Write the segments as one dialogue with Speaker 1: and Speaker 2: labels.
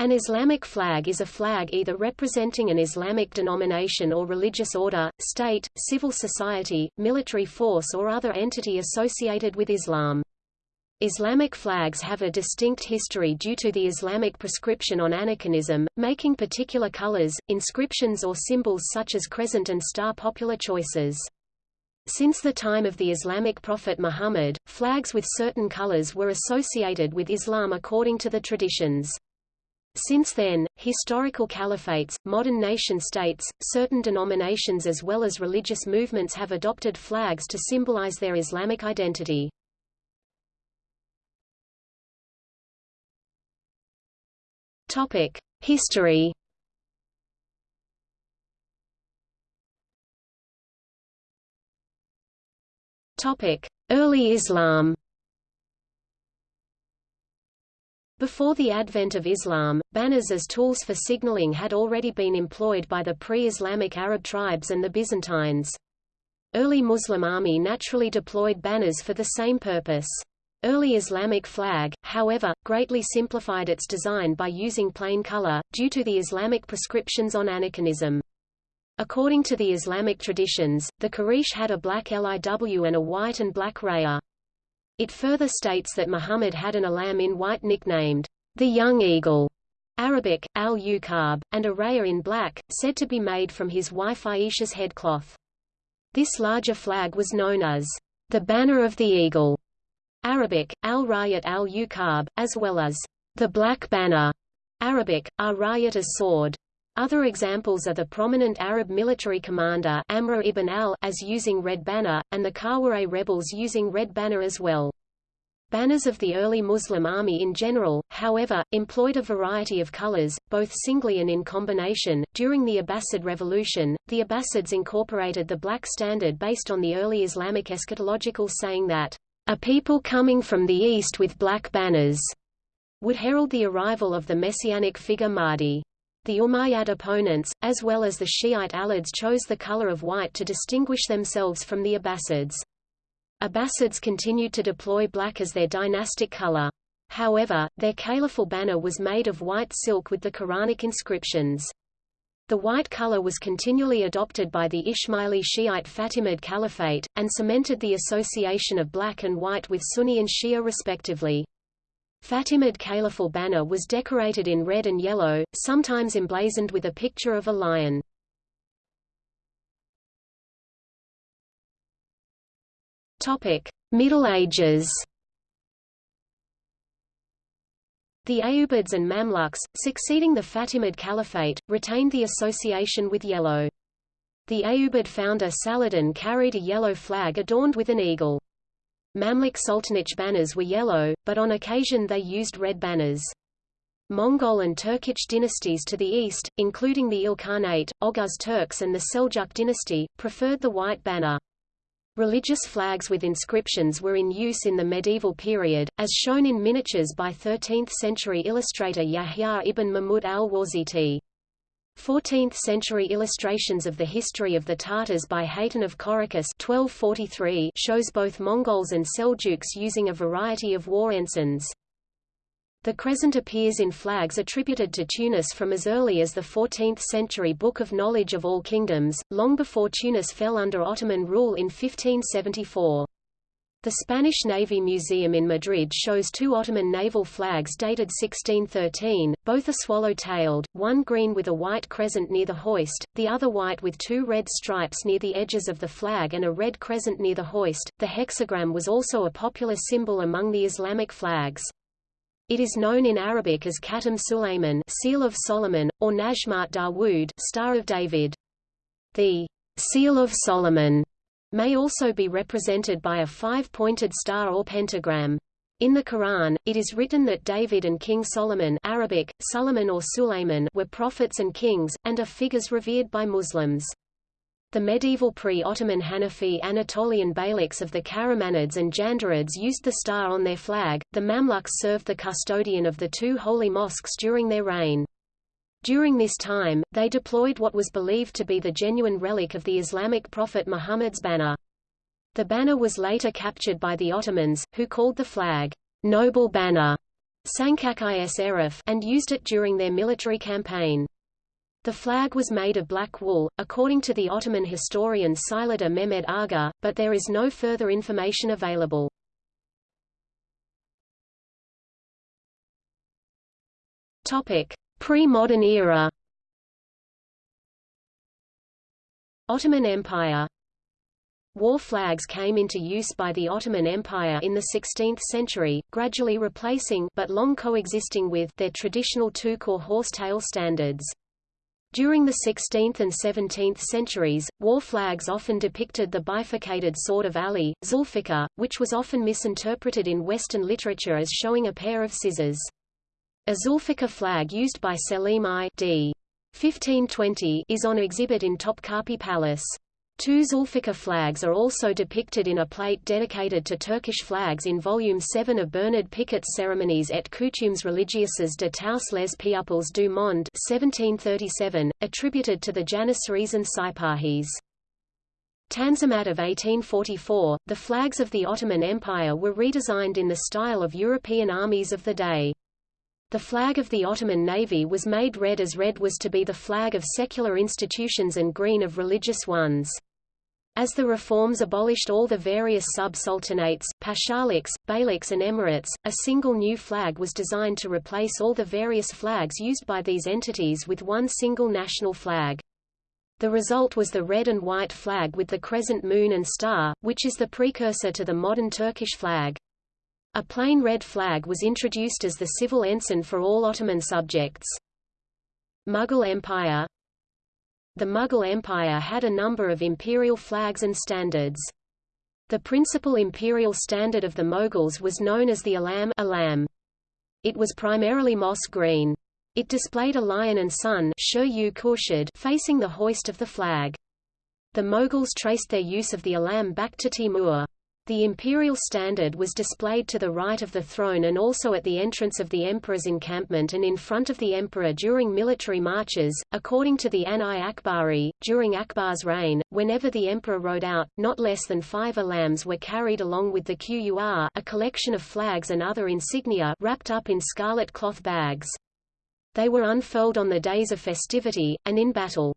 Speaker 1: An Islamic flag is a flag either representing an Islamic denomination or religious order, state, civil society, military force or other entity associated with Islam. Islamic flags have a distinct history due to the Islamic prescription on aniconism, making particular colors, inscriptions or symbols such as crescent and star popular choices. Since the time of the Islamic prophet Muhammad, flags with certain colors were associated with Islam according to the traditions. Since then, historical caliphates, modern nation-states, certain denominations as well as religious movements have adopted flags to symbolize their Islamic identity. History Early Islam Before the advent of Islam, banners as tools for signaling had already been employed by the pre-Islamic Arab tribes and the Byzantines. Early Muslim army naturally deployed banners for the same purpose. Early Islamic flag, however, greatly simplified its design by using plain color, due to the Islamic prescriptions on aniconism. According to the Islamic traditions, the Quraysh had a black liw and a white and black raya. It further states that Muhammad had an alam in white nicknamed, the Young Eagle, Arabic, al-Uqab, and a raya in black, said to be made from his wife Aisha's headcloth. This larger flag was known as the Banner of the Eagle, Arabic, al-Rayat al-Uqab, as well as the Black Banner, Arabic, ar-Rayat as sword. Other examples are the prominent Arab military commander Amr ibn al-As using red banner, and the Khawarij rebels using red banner as well. Banners of the early Muslim army in general, however, employed a variety of colors, both singly and in combination. During the Abbasid Revolution, the Abbasids incorporated the black standard based on the early Islamic eschatological saying that, a people coming from the east with black banners would herald the arrival of the messianic figure Mahdi. The Umayyad opponents, as well as the Shiite Alids chose the color of white to distinguish themselves from the Abbasids. Abbasids continued to deploy black as their dynastic color. However, their caliphal banner was made of white silk with the Quranic inscriptions. The white color was continually adopted by the Ismaili Shiite Fatimid Caliphate, and cemented the association of black and white with Sunni and Shia respectively. Fatimid caliphal banner was decorated in red and yellow, sometimes emblazoned with a picture of a lion. Middle Ages The Ayyubids and Mamluks, succeeding the Fatimid Caliphate, retained the association with yellow. The Ayyubid founder Saladin carried a yellow flag adorned with an eagle. Mamluk Sultanate banners were yellow, but on occasion they used red banners. Mongol and Turkic dynasties to the east, including the Ilkhanate, Oghuz Turks and the Seljuk dynasty, preferred the white banner. Religious flags with inscriptions were in use in the medieval period, as shown in miniatures by 13th-century illustrator Yahya ibn Mahmud al-Wasiti. 14th-century illustrations of the history of the Tatars by Hayton of Korikos 1243 shows both Mongols and Seljuks using a variety of war ensigns. The crescent appears in flags attributed to Tunis from as early as the 14th-century Book of Knowledge of All Kingdoms, long before Tunis fell under Ottoman rule in 1574. The Spanish Navy Museum in Madrid shows two Ottoman naval flags dated 1613, both are swallow-tailed, one green with a white crescent near the hoist, the other white with two red stripes near the edges of the flag and a red crescent near the hoist. The hexagram was also a popular symbol among the Islamic flags. It is known in Arabic as Khatam Sulayman, seal of Solomon, or Najmat Dawood, star of David. The seal of Solomon may also be represented by a five-pointed star or pentagram. In the Quran, it is written that David and King Solomon Arabic, Suleiman or Sulayman were prophets and kings, and are figures revered by Muslims. The medieval pre-Ottoman Hanafi Anatolian beyliks of the Karamanids and Jandarids used the star on their flag. The Mamluks served the custodian of the two holy mosques during their reign. During this time, they deployed what was believed to be the genuine relic of the Islamic prophet Muhammad's banner. The banner was later captured by the Ottomans, who called the flag, Noble Banner, Sancak-ı Şerif and used it during their military campaign. The flag was made of black wool, according to the Ottoman historian Sailada Mehmed Aga, but there is no further information available. Pre-modern era Ottoman Empire War flags came into use by the Ottoman Empire in the 16th century, gradually replacing but long coexisting with their traditional two-corps horse-tail standards. During the 16th and 17th centuries, war flags often depicted the bifurcated sword of Ali, Zulfikar, which was often misinterpreted in Western literature as showing a pair of scissors. A Zulfikar flag used by Selim I d. 1520 is on exhibit in Topkapi Palace. Two Zulfikar flags are also depicted in a plate dedicated to Turkish flags in Volume 7 of Bernard Picart's Ceremonies et coutumes religieuses de tous les peuples du monde 1737, attributed to the Janissaries and Sipahis. Tanzimat of 1844, the flags of the Ottoman Empire were redesigned in the style of European armies of the day. The flag of the Ottoman Navy was made red as red was to be the flag of secular institutions and green of religious ones. As the reforms abolished all the various sub-sultanates, pashaliks, beyliks and emirates, a single new flag was designed to replace all the various flags used by these entities with one single national flag. The result was the red and white flag with the crescent moon and star, which is the precursor to the modern Turkish flag. A plain red flag was introduced as the civil ensign for all Ottoman subjects. Mughal Empire the Mughal Empire had a number of imperial flags and standards. The principal imperial standard of the Mughals was known as the Alam, Alam. It was primarily moss green. It displayed a lion and sun facing the hoist of the flag. The Mughals traced their use of the Alam back to Timur. The imperial standard was displayed to the right of the throne and also at the entrance of the emperor's encampment and in front of the emperor during military marches. According to the Ain-i-Akbari, during Akbar's reign, whenever the emperor rode out, not less than five alams were carried along with the qur, a collection of flags and other insignia wrapped up in scarlet cloth bags. They were unfurled on the days of festivity, and in battle.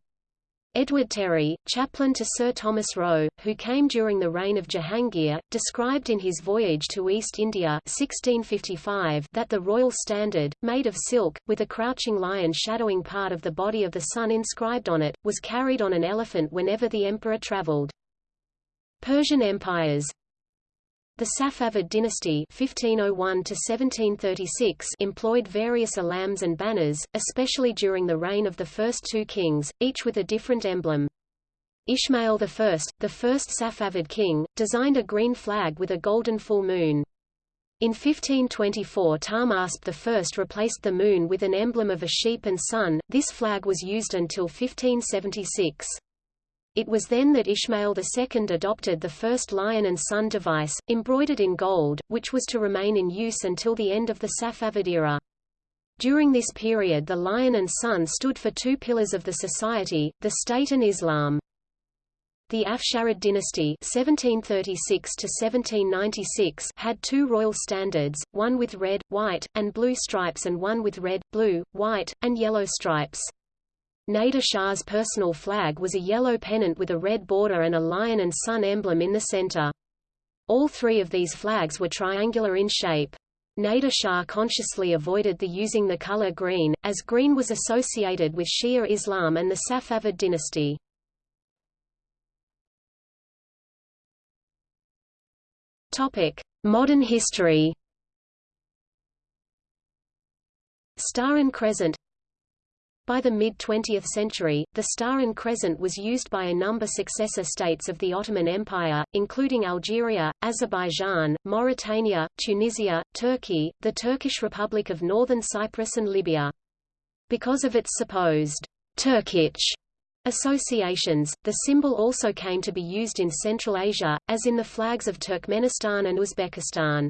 Speaker 1: Edward Terry, chaplain to Sir Thomas Roe, who came during the reign of Jahangir, described in his Voyage to East India 1655 that the royal standard, made of silk, with a crouching lion shadowing part of the body of the sun inscribed on it, was carried on an elephant whenever the emperor travelled. Persian empires the Safavid dynasty 1501 employed various alams and banners, especially during the reign of the first two kings, each with a different emblem. Ismail I, the first Safavid king, designed a green flag with a golden full moon. In 1524 Tahmasp I replaced the moon with an emblem of a sheep and sun, this flag was used until 1576. It was then that Ismail II adopted the first lion and sun device, embroidered in gold, which was to remain in use until the end of the Safavid era. During this period the lion and sun stood for two pillars of the society, the state and Islam. The Afsharid dynasty 1736 had two royal standards, one with red, white, and blue stripes and one with red, blue, white, and yellow stripes. Nader Shah's personal flag was a yellow pennant with a red border and a lion and sun emblem in the center. All three of these flags were triangular in shape. Nader Shah consciously avoided the using the color green, as green was associated with Shia Islam and the Safavid dynasty. Modern history Star and Crescent by the mid-20th century, the star and crescent was used by a number successor states of the Ottoman Empire, including Algeria, Azerbaijan, Mauritania, Tunisia, Turkey, the Turkish Republic of Northern Cyprus and Libya. Because of its supposed Turkic associations, the symbol also came to be used in Central Asia, as in the flags of Turkmenistan and Uzbekistan.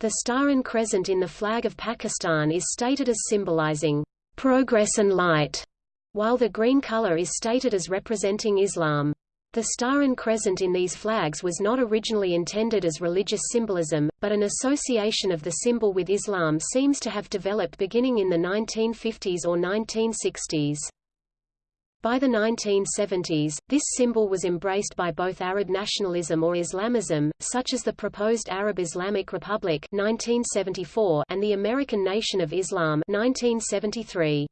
Speaker 1: The star and crescent in the flag of Pakistan is stated as symbolizing progress and light, while the green color is stated as representing Islam. The star and crescent in these flags was not originally intended as religious symbolism, but an association of the symbol with Islam seems to have developed beginning in the 1950s or 1960s. By the 1970s, this symbol was embraced by both Arab nationalism or Islamism, such as the proposed Arab Islamic Republic 1974 and the American Nation of Islam 1973.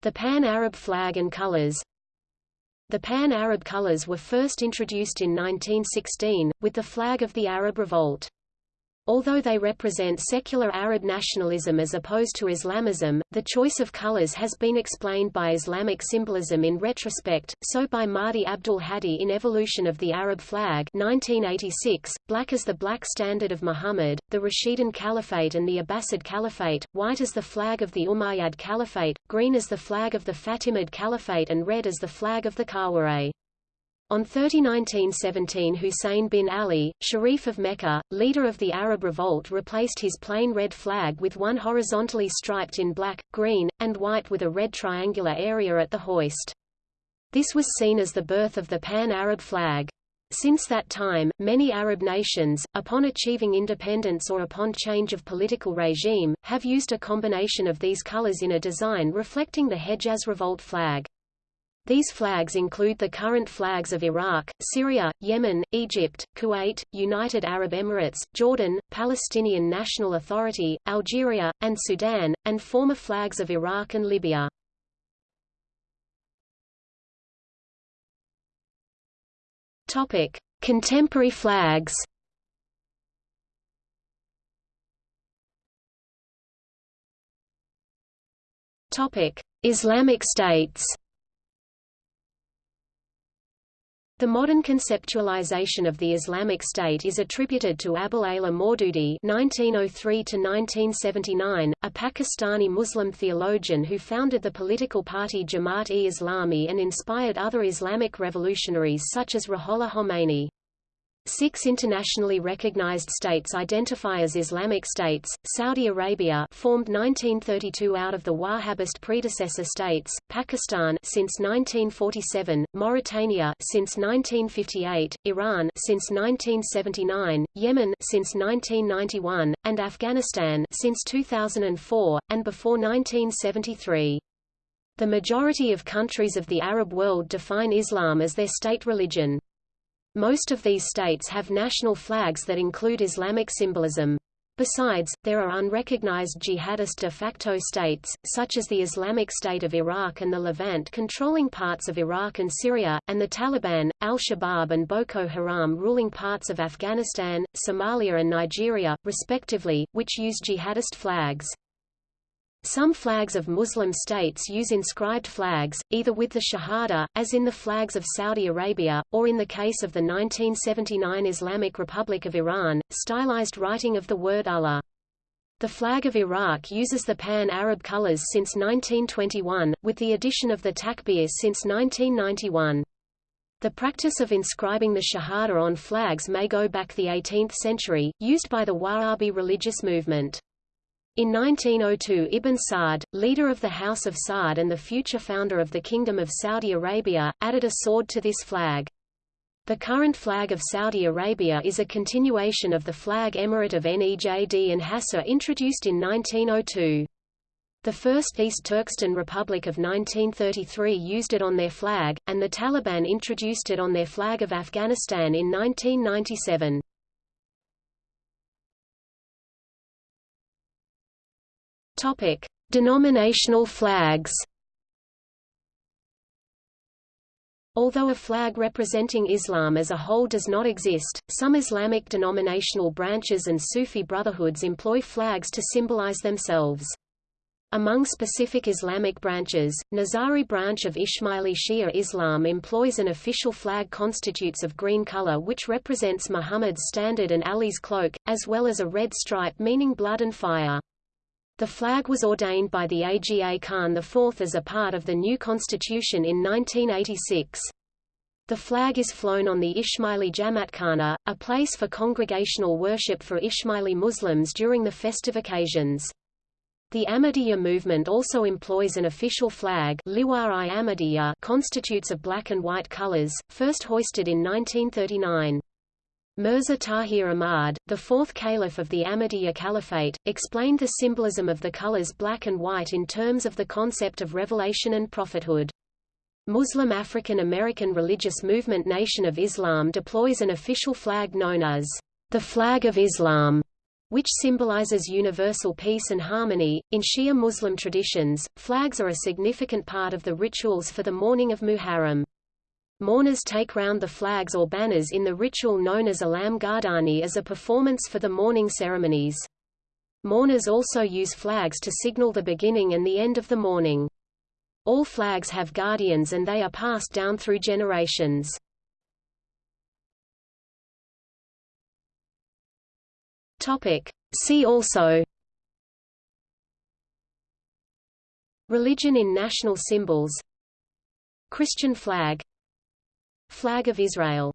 Speaker 1: The Pan-Arab flag and colors, the Pan-Arab colors were first introduced in 1916, with the flag of the Arab Revolt. Although they represent secular Arab nationalism as opposed to Islamism, the choice of colors has been explained by Islamic symbolism in retrospect, so by Mahdi Abdul Hadi in Evolution of the Arab Flag 1986, black as the black standard of Muhammad, the Rashidun Caliphate and the Abbasid Caliphate, white as the flag of the Umayyad Caliphate, green as the flag of the Fatimid Caliphate and red as the flag of the Khawarij. On 30 1917 Hussein bin Ali, Sharif of Mecca, leader of the Arab Revolt replaced his plain red flag with one horizontally striped in black, green, and white with a red triangular area at the hoist. This was seen as the birth of the Pan-Arab flag. Since that time, many Arab nations, upon achieving independence or upon change of political regime, have used a combination of these colors in a design reflecting the Hejaz Revolt flag. These flags include the current flags of Iraq, Syria, Yemen, Egypt, Kuwait, United Arab Emirates, Jordan, Palestinian National Authority, Algeria, and Sudan, and former flags of Iraq and Libya. Topic: Contemporary flags. Topic: Islamic states. The modern conceptualization of the Islamic State is attributed to Abul Ala Maududi (1903–1979), a Pakistani Muslim theologian who founded the political party Jamaat-e-Islami and inspired other Islamic revolutionaries such as Ruhollah Khomeini. Six internationally recognized states identify as Islamic states, Saudi Arabia formed 1932 out of the Wahhabist predecessor states, Pakistan since 1947, Mauritania since 1958, Iran since 1979, Yemen since 1991, and Afghanistan since 2004, and before 1973. The majority of countries of the Arab world define Islam as their state religion. Most of these states have national flags that include Islamic symbolism. Besides, there are unrecognized jihadist de facto states, such as the Islamic State of Iraq and the Levant controlling parts of Iraq and Syria, and the Taliban, al-Shabaab and Boko Haram ruling parts of Afghanistan, Somalia and Nigeria, respectively, which use jihadist flags. Some flags of Muslim states use inscribed flags, either with the Shahada, as in the flags of Saudi Arabia, or in the case of the 1979 Islamic Republic of Iran, stylized writing of the word Allah. The flag of Iraq uses the Pan-Arab colors since 1921, with the addition of the takbir since 1991. The practice of inscribing the Shahada on flags may go back the 18th century, used by the Wahhabi religious movement. In 1902 Ibn Saud, leader of the House of Saud and the future founder of the Kingdom of Saudi Arabia, added a sword to this flag. The current flag of Saudi Arabia is a continuation of the flag emirate of Nejd and Hassa introduced in 1902. The first East Turkestan Republic of 1933 used it on their flag, and the Taliban introduced it on their flag of Afghanistan in 1997. Topic: Denominational flags. Although a flag representing Islam as a whole does not exist, some Islamic denominational branches and Sufi brotherhoods employ flags to symbolize themselves. Among specific Islamic branches, Nizari branch of Ismaili Shia Islam employs an official flag constitutes of green color which represents Muhammad's standard and Ali's cloak, as well as a red stripe meaning blood and fire. The flag was ordained by the Aga Khan IV as a part of the new constitution in 1986. The flag is flown on the Ismaili Jamaatkhana, a place for congregational worship for Ismaili Muslims during the festive occasions. The Ahmadiyya movement also employs an official flag constitutes of black and white colors, first hoisted in 1939. Mirza Tahir Ahmad, the fourth caliph of the Ahmadiyya Caliphate, explained the symbolism of the colors black and white in terms of the concept of revelation and prophethood. Muslim African American religious movement Nation of Islam deploys an official flag known as the Flag of Islam, which symbolizes universal peace and harmony. In Shia Muslim traditions, flags are a significant part of the rituals for the mourning of Muharram. Mourners take round the flags or banners in the ritual known as Alam Gardani as a performance for the mourning ceremonies. Mourners also use flags to signal the beginning and the end of the mourning. All flags have guardians and they are passed down through generations. See also Religion in national symbols Christian flag Flag of Israel